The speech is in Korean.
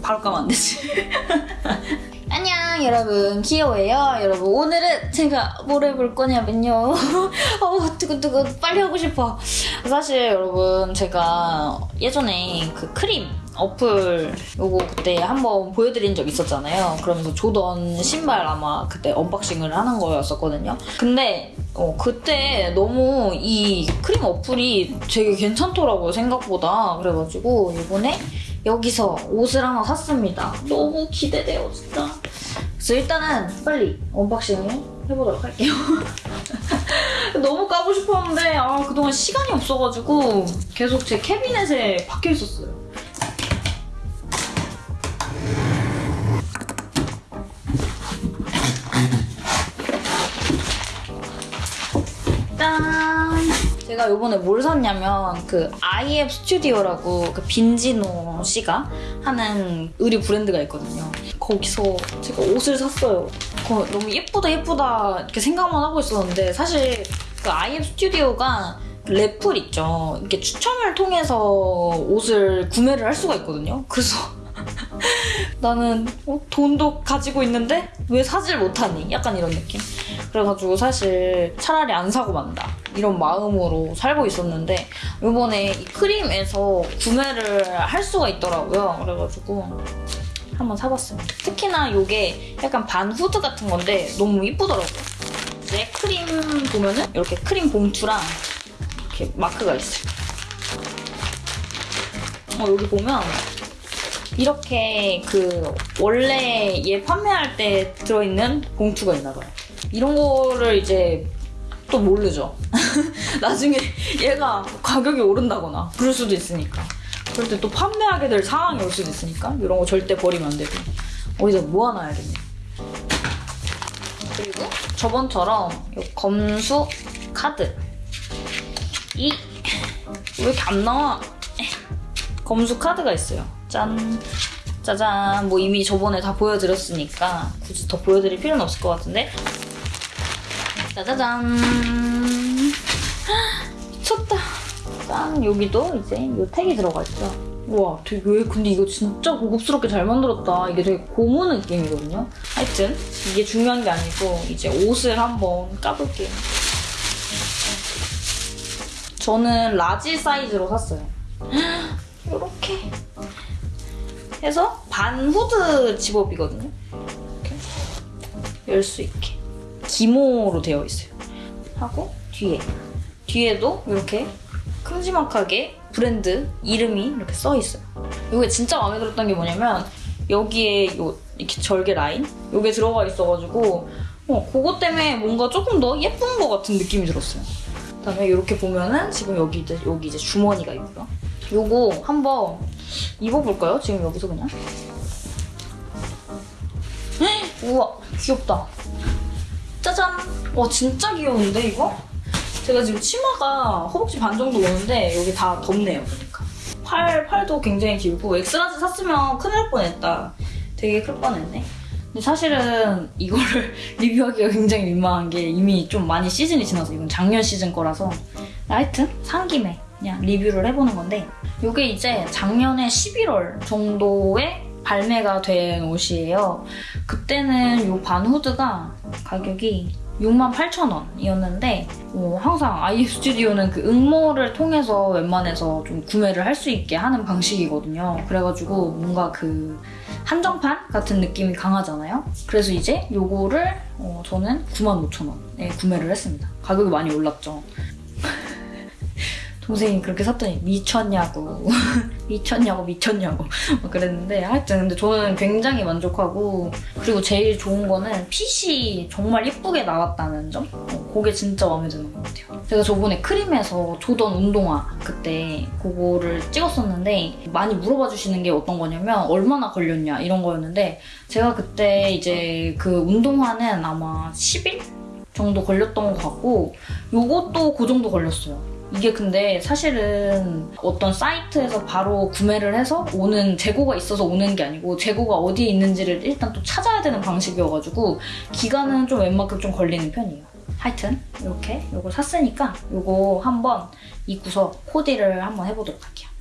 바로 까면 안 되지. 안녕 여러분. 키오예요. 여러분 오늘은 제가 뭘 해볼 거냐면요. 어우 뜨끈뜨끈 빨리 하고 싶어. 사실 여러분 제가 예전에 그 크림 어플 요거 그때 한번 보여드린 적 있었잖아요. 그러면서 조던 신발 아마 그때 unboxing을 하는 거였었거든요. 근데 어, 그때 너무 이 크림 어플이 되게 괜찮더라고요 생각보다. 그래가지고 이번에 여기서 옷을 하나 샀습니다 너무 기대돼요 진짜 그래서 일단은 빨리 unboxing을 해보도록 할게요. 너무 까고 싶었는데 아, 그동안 시간이 없어가지고 계속 제 캐비넷에 박혀 있었어요. 제가 요번에 뭘 샀냐면 그 IF 스튜디오라고 그 빈지노 씨가 하는 의류 브랜드가 있거든요. 거기서 제가 옷을 샀어요. 거- 너무 예쁘다 예쁘다 이렇게 생각만 하고 있었는데 사실 그 IF 스튜디오가 래플 있죠. 이렇게 추첨을 통해서 옷을 구매를 할 수가 있거든요. 그래서 나는 어, 돈도 가지고 있는데 왜 사질 못하니? 약간 이런 느낌. 그래가지고 사실 차라리 안 사고 만다 이런 마음으로 살고 있었는데 이번에 이 크림에서 구매를 할 수가 있더라고요. 그래가지고 한번 사봤습니다. 특히나 이게 약간 반 후드 같은 건데 너무 이쁘더라고요. 이제 크림 보면은 이렇게 크림 봉투랑 이렇게 마크가 있어요. 어, 여기 보면 이렇게 그 원래 얘 판매할 때 들어있는 봉투가 있나 봐요. 이런 거를 이제 또 모르죠. 나중에 얘가 가격이 오른다거나 그럴 수도 있으니까. 그럴 때 또 판매하게 될 상황이 올 수도 있으니까 이런 거 절대 버리면 안 되고 어디다 모아놔야겠네. 그리고 저번처럼 이 검수 카드 이 왜 이렇게 안 나와? 검수 카드가 있어요. 짠. 짜잔. 뭐 이미 저번에 다 보여드렸으니까 굳이 더 보여드릴 필요는 없을 것 같은데. 짜자잔. 미쳤다. 짠. 여기도 이제 이 택이 들어가 있죠. 우와, 되게 왜 근데 이거 진짜 고급스럽게 잘 만들었다. 이게 되게 고무 느낌이거든요. 하여튼 이게 중요한 게 아니고 이제 옷을 한번 까볼게요. 저는 large 사이즈로 샀어요. 이렇게 해서 반 후드 zip-up이거든요. 이렇게 열 수 있게 기모로 되어 있어요. 하고 뒤에 뒤에도 이렇게 큼지막하게 브랜드 이름이 이렇게 써 있어요. 이게 진짜 마음에 들었던 게 뭐냐면 여기에 요 이렇게 절개 라인 요게 들어가 있어가지고 어, 그것 때문에 뭔가 조금 더 예쁜 것 같은 느낌이 들었어요. 그다음에 이렇게 보면은 지금 여기 이제 여기 이제 주머니가 있고요. 요거 한번 입어볼까요? 지금 여기서 그냥. 헉, 우와 귀엽다. 짜잔. 와 진짜 귀여운데 이거? 제가 지금 치마가 허벅지 반 정도 오는데 여기 다 덮네요 보니까. 팔 팔도 굉장히 길고 X-large 샀으면 큰일 날 뻔했다. 되게 클 뻔했네. 근데 사실은 이거를 리뷰하기가 굉장히 민망한 게 이미 좀 많이 시즌이 지나서 이건 작년 시즌 거라서 하여튼 산 김에 그냥 리뷰를 해보는 건데 이게 이제 작년에 11월 정도에 발매가 된 옷이에요. 그때는 이 반 후드가 가격이 68,000원이었는데 어, 항상 아이 스튜디오는 그 응모를 통해서 웬만해서 좀 구매를 할 수 있게 하는 방식이거든요. 그래가지고 뭔가 그 한정판 같은 느낌이 강하잖아요. 그래서 이제 요거를 어, 저는 95,000원에 구매를 했습니다. 가격이 많이 올랐죠. 동생이 그렇게 샀더니 미쳤냐고. 미쳤냐고 미쳤냐고. 막 그랬는데 하여튼 근데 저는 굉장히 만족하고 그리고 제일 좋은 거는 핏이 정말 예쁘게 나왔다는 점? 어, 그게 진짜 마음에 드는 것 같아요. 제가 저번에 크림에서 조던 운동화 그때 그거를 찍었었는데 많이 물어봐 주시는 게 어떤 거냐면 얼마나 걸렸냐 이런 거였는데 제가 그때 이제 그 운동화는 아마 10일 정도 걸렸던 것 같고 요것도 그 정도 걸렸어요 이게 근데 사실은 어떤 사이트에서 바로 구매를 해서 오는 재고가 있어서 오는 게 아니고 재고가 어디에 있는지를 일단 또 찾아야 되는 방식이어가지고 기간은 좀 웬만큼 좀 걸리는 편이에요. 하여튼 이렇게 이거 샀으니까 이거 한번 입고서 코디를 한번 해보도록 할게요.